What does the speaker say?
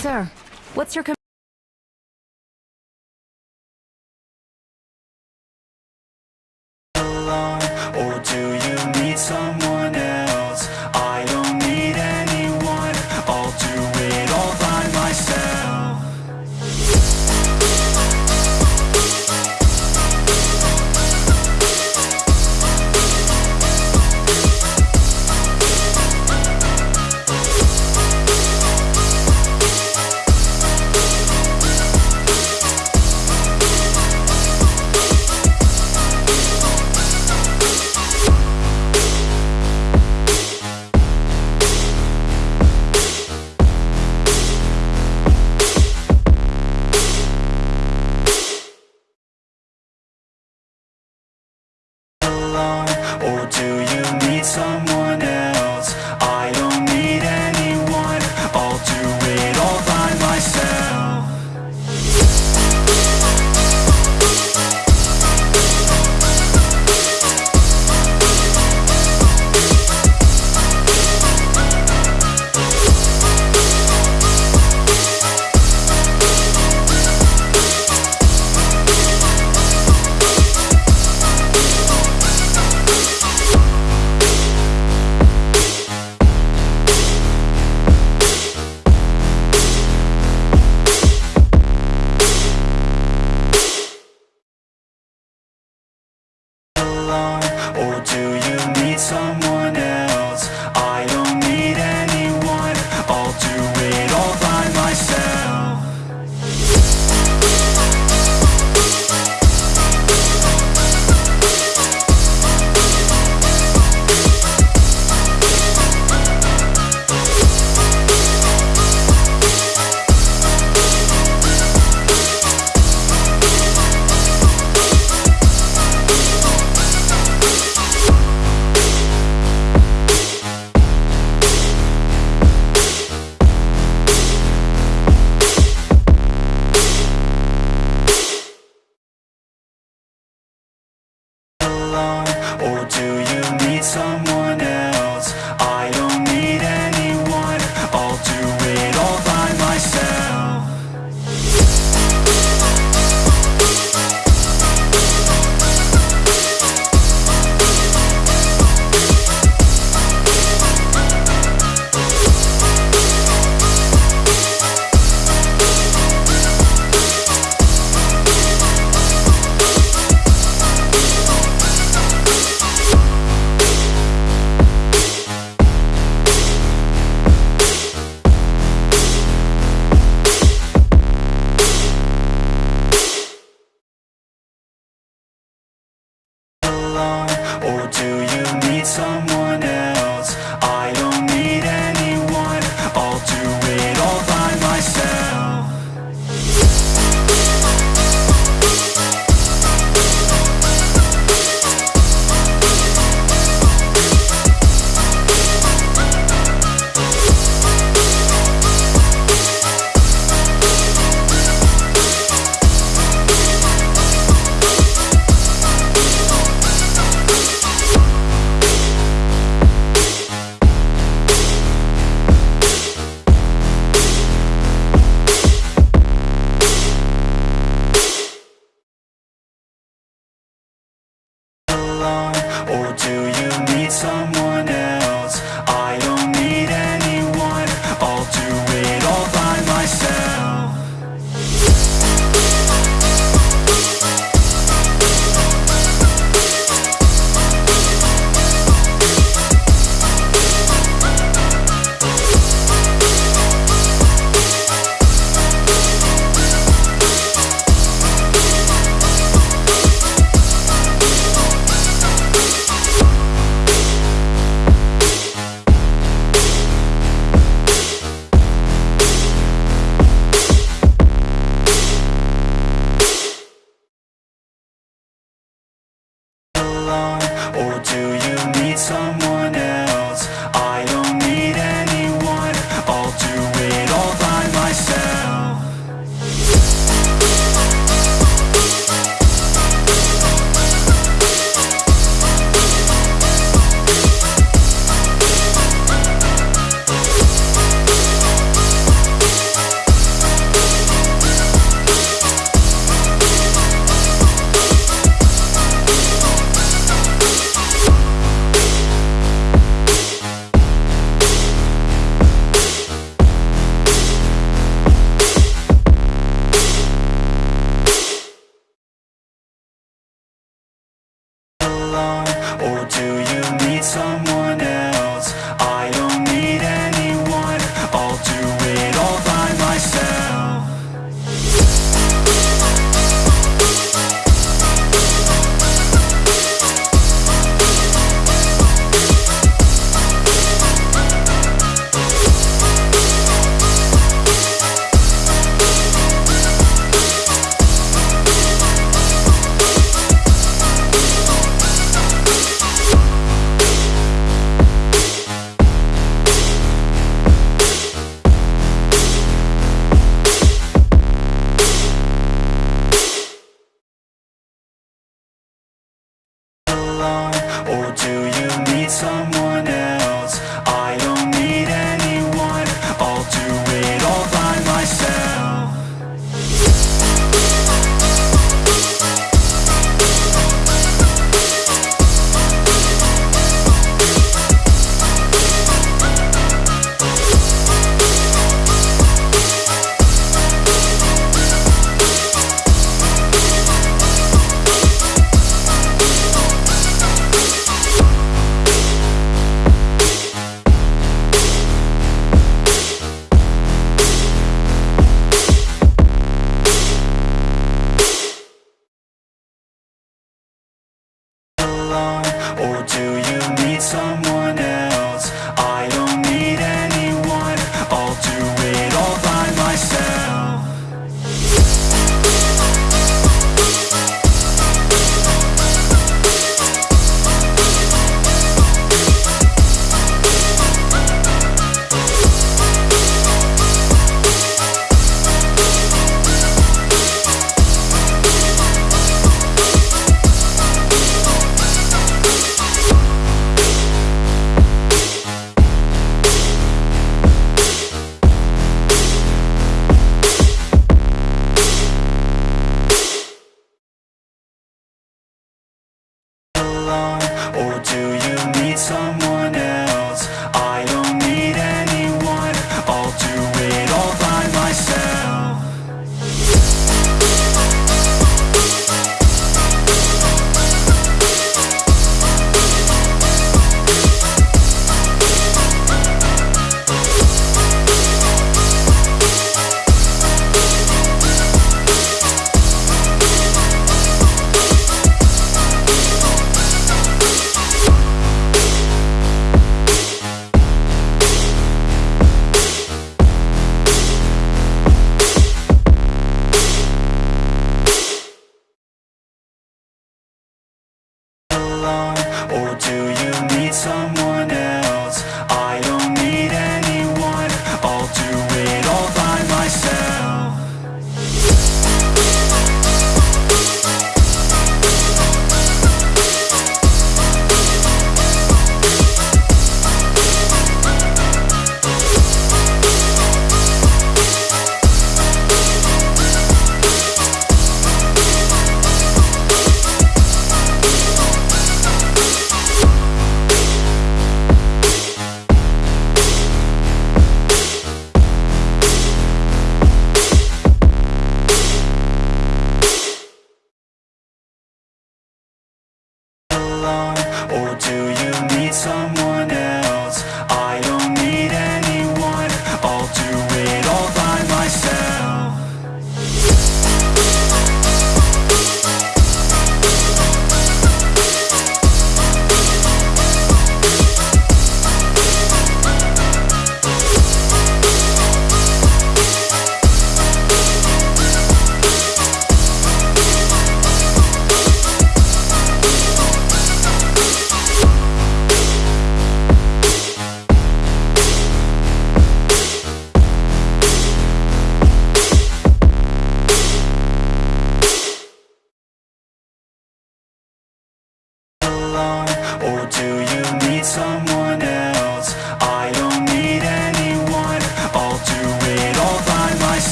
Sir, what's your